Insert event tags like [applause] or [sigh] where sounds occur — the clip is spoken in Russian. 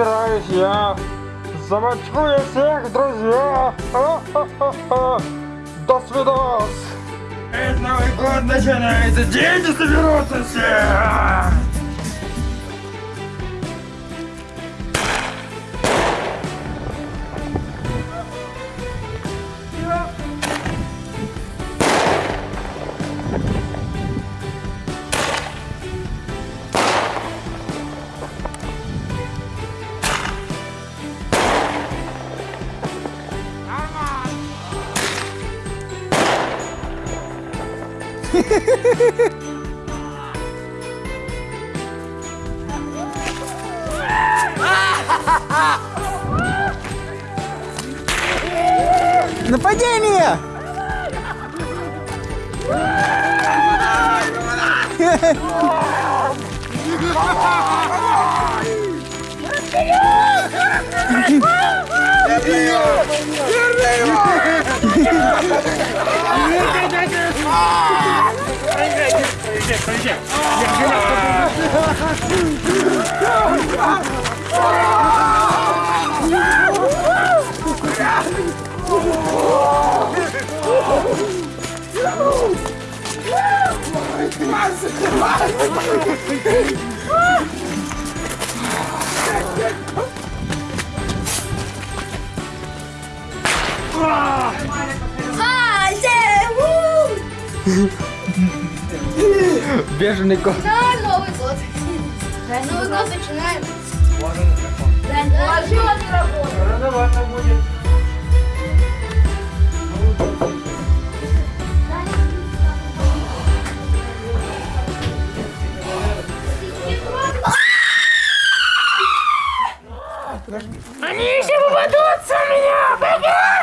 собираюсь я. Замочкую всех, друзья. До свидос. Это Новый год начинается. Дети соберутся все. Нападение! [laughs] corrigir. Ah, Deus! Беженый кот. Да, Новый год. Новый год начинаем. Да, Ложи он не работает. Рановато будет. Они еще попадутся у меня! Бегом!